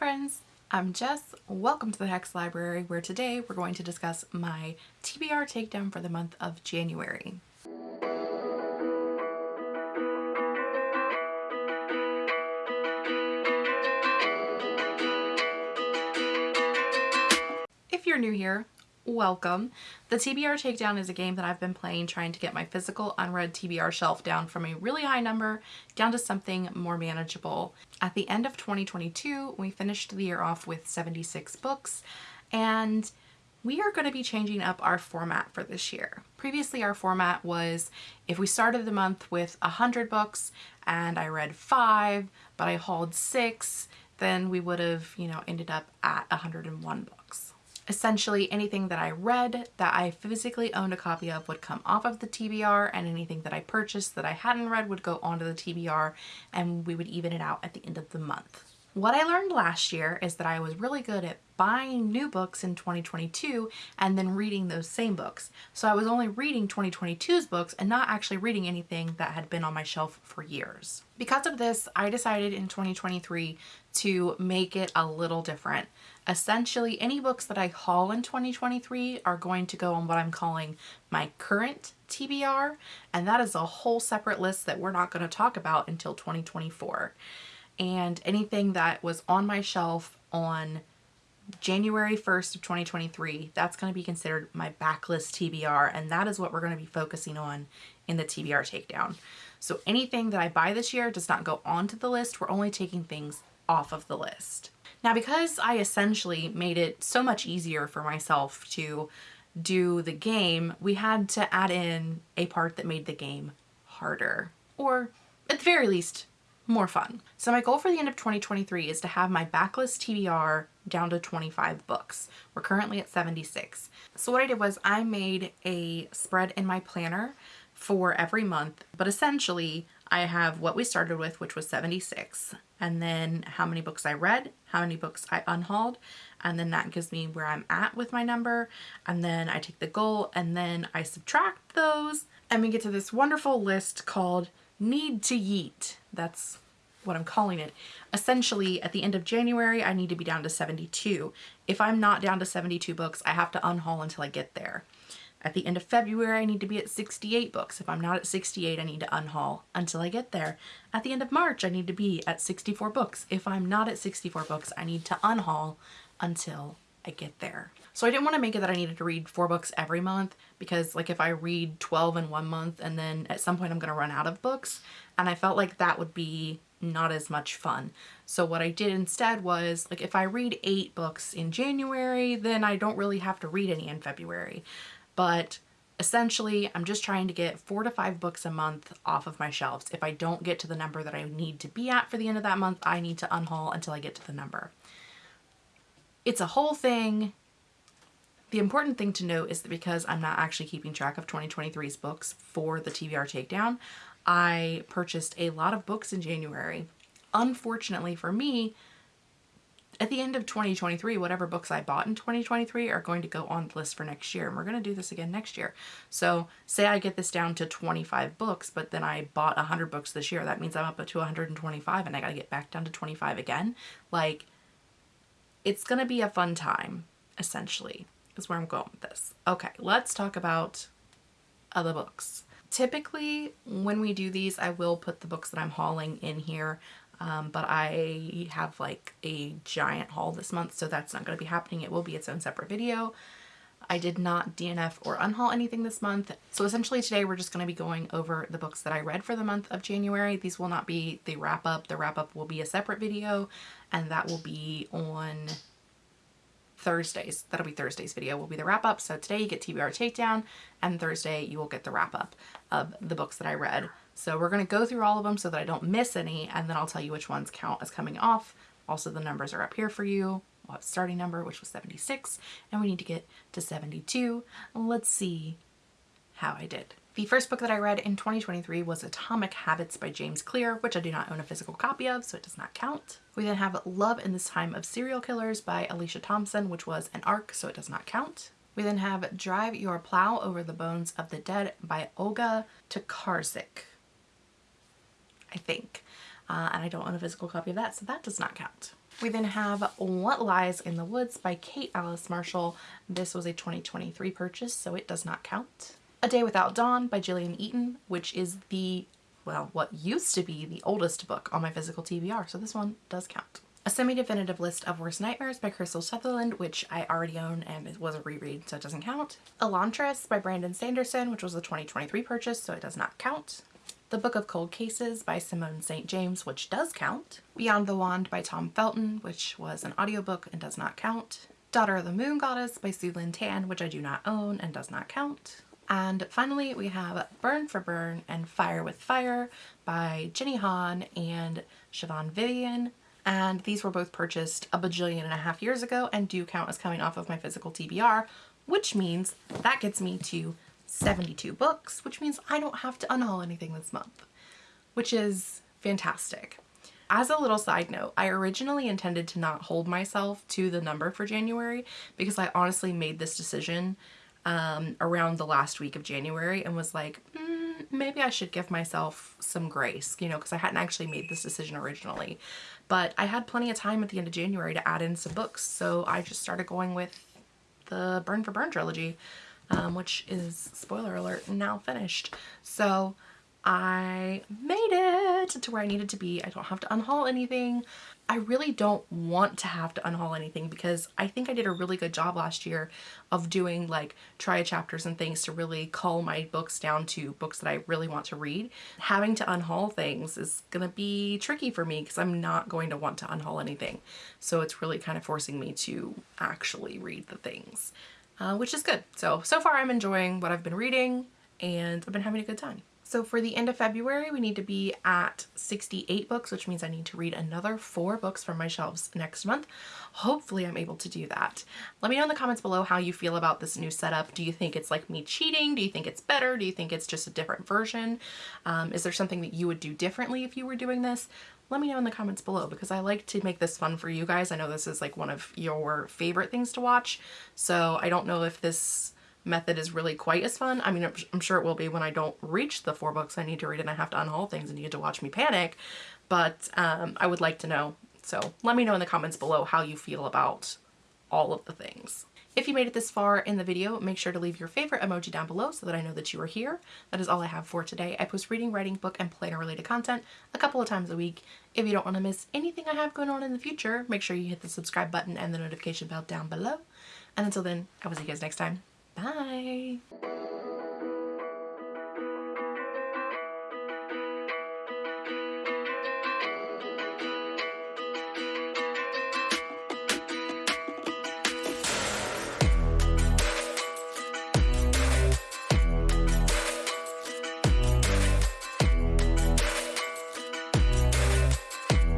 friends, I'm Jess. Welcome to the Hex Library where today we're going to discuss my TBR takedown for the month of January. If you're new here, welcome. The TBR Takedown is a game that I've been playing trying to get my physical unread TBR shelf down from a really high number down to something more manageable. At the end of 2022, we finished the year off with 76 books and we are going to be changing up our format for this year. Previously our format was if we started the month with 100 books and I read five but I hauled six then we would have you know ended up at 101 books. Essentially anything that I read that I physically owned a copy of would come off of the TBR and anything that I purchased that I hadn't read would go onto the TBR and we would even it out at the end of the month. What I learned last year is that I was really good at buying new books in 2022 and then reading those same books. So I was only reading 2022's books and not actually reading anything that had been on my shelf for years. Because of this, I decided in 2023 to make it a little different. Essentially, any books that I haul in 2023 are going to go on what I'm calling my current TBR, and that is a whole separate list that we're not going to talk about until 2024. And anything that was on my shelf on January 1st of 2023, that's going to be considered my backlist TBR, and that is what we're going to be focusing on in the TBR takedown. So anything that I buy this year does not go onto the list. We're only taking things off of the list. Now, because I essentially made it so much easier for myself to do the game, we had to add in a part that made the game harder, or at the very least, more fun. So my goal for the end of 2023 is to have my backlist TBR down to 25 books. We're currently at 76. So what I did was I made a spread in my planner for every month, but essentially I have what we started with, which was 76, and then how many books I read, how many books I unhauled, and then that gives me where I'm at with my number, and then I take the goal, and then I subtract those, and we get to this wonderful list called Need to Yeet. That's what I'm calling it. Essentially, at the end of January, I need to be down to 72. If I'm not down to 72 books, I have to unhaul until I get there. At the end of February, I need to be at 68 books. If I'm not at 68, I need to unhaul until I get there. At the end of March, I need to be at 64 books. If I'm not at 64 books, I need to unhaul until I get there. So I didn't want to make it that I needed to read four books every month because like if I read 12 in one month and then at some point I'm going to run out of books and I felt like that would be not as much fun. So what I did instead was like if I read eight books in January then I don't really have to read any in February but essentially I'm just trying to get four to five books a month off of my shelves. If I don't get to the number that I need to be at for the end of that month, I need to unhaul until I get to the number. It's a whole thing. The important thing to note is that because I'm not actually keeping track of 2023's books for the TBR takedown, I purchased a lot of books in January. Unfortunately for me, at the end of 2023, whatever books I bought in 2023 are going to go on the list for next year. And we're going to do this again next year. So say I get this down to 25 books, but then I bought 100 books this year. That means I'm up to 125 and I got to get back down to 25 again. Like, it's going to be a fun time, essentially, is where I'm going with this. Okay, let's talk about other books. Typically, when we do these, I will put the books that I'm hauling in here um, but I have like a giant haul this month so that's not going to be happening. It will be its own separate video. I did not DNF or unhaul anything this month. So essentially today we're just going to be going over the books that I read for the month of January. These will not be the wrap up. The wrap up will be a separate video and that will be on Thursdays. That'll be Thursday's video will be the wrap up. So today you get TBR takedown and Thursday you will get the wrap up of the books that I read. So we're going to go through all of them so that I don't miss any and then I'll tell you which ones count as coming off. Also the numbers are up here for you. We'll have starting number which was 76 and we need to get to 72. Let's see how I did. The first book that I read in 2023 was Atomic Habits by James Clear, which I do not own a physical copy of, so it does not count. We then have Love in This Time of Serial Killers by Alicia Thompson, which was an ARC, so it does not count. We then have Drive Your Plow Over the Bones of the Dead by Olga Tokarczuk. I think. Uh, and I don't own a physical copy of that, so that does not count. We then have What Lies in the Woods by Kate Alice Marshall. This was a 2023 purchase, so it does not count. A Day Without Dawn by Gillian Eaton, which is the, well, what used to be the oldest book on my physical TBR, so this one does count. A semi-definitive list of worst nightmares by Krystal Sutherland, which I already own and it was a reread, so it doesn't count. Elantris by Brandon Sanderson, which was a 2023 purchase, so it does not count. The Book of Cold Cases by Simone St. James, which does count. Beyond the Wand by Tom Felton, which was an audiobook and does not count. Daughter of the Moon Goddess by Sue Lynn Tan, which I do not own and does not count. And finally, we have Burn for Burn and Fire with Fire by Jenny Han and Siobhan Vivian. And these were both purchased a bajillion and a half years ago and do count as coming off of my physical TBR, which means that gets me to 72 books, which means I don't have to unhaul anything this month, which is fantastic. As a little side note, I originally intended to not hold myself to the number for January because I honestly made this decision um, around the last week of January and was like, mm, maybe I should give myself some grace, you know, because I hadn't actually made this decision originally. But I had plenty of time at the end of January to add in some books, so I just started going with the Burn for Burn trilogy um, which is, spoiler alert, now finished. So I made it to where I needed to be. I don't have to unhaul anything. I really don't want to have to unhaul anything because I think I did a really good job last year of doing like try chapters and things to really cull my books down to books that I really want to read. Having to unhaul things is going to be tricky for me because I'm not going to want to unhaul anything. So it's really kind of forcing me to actually read the things uh, which is good. So, so far I'm enjoying what I've been reading and I've been having a good time. So for the end of February, we need to be at 68 books, which means I need to read another four books from my shelves next month. Hopefully I'm able to do that. Let me know in the comments below how you feel about this new setup. Do you think it's like me cheating? Do you think it's better? Do you think it's just a different version? Um, is there something that you would do differently if you were doing this? let me know in the comments below because I like to make this fun for you guys. I know this is like one of your favorite things to watch, so I don't know if this method is really quite as fun. I mean, I'm sure it will be when I don't reach the four books I need to read and I have to unhaul things and you get to watch me panic, but um, I would like to know. So let me know in the comments below how you feel about all of the things. If you made it this far in the video, make sure to leave your favorite emoji down below so that I know that you are here. That is all I have for today. I post reading, writing, book, and planner related content a couple of times a week. If you don't want to miss anything I have going on in the future, make sure you hit the subscribe button and the notification bell down below. And until then, I will see you guys next time. Bye!